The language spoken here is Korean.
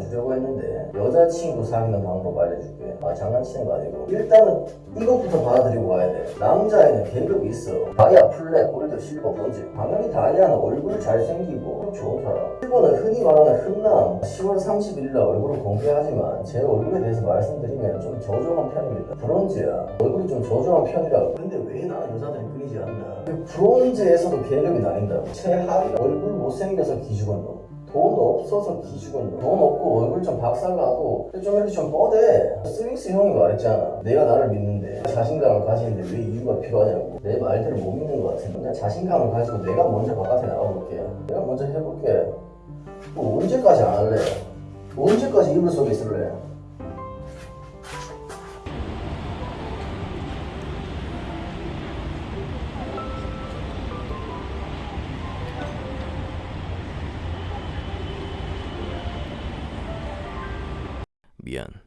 해주려고 했는데 여자친구 사귀는 방법 알려줄게. 아 장난치는 거 아니고. 일단은 이것부터 받아들이고 가야 돼. 남자애는 계급이 있어. 다이아, 플랫, 골드, 실버, 브론즈 당연히 다이아는 얼굴 잘생기고 좋은 사람. 실버는 흔히 말하는 흔남. 10월 30일날 얼굴을 공개하지만 제 얼굴에 대해서 말씀드리면 좀 저조한 편입니다. 브론즈야. 얼굴이 좀 저조한 편이라고. 근데 왜 나는 여자들이 끊이지 않나? 브론즈에서도 계급이 나뉜다고. 최하위 얼굴 못생겨서 기죽은 놈 돈 없어서 기죽은 놈. 돈 없고 얼굴 좀 박살나도 좀 이렇게 좀 뻗해. 스윙스 형이 말했잖아. 내가 나를 믿는데 자신감을 가지는데 왜 이유가 필요하냐고. 내 말들을 못 믿는 것 같은데. 그냥 자신감을 가지고 내가 먼저 바깥에 나가볼게. 내가 먼저 해볼게. 뭐 언제까지 안 할래? 언제까지 이불 속에 있을래? 미안.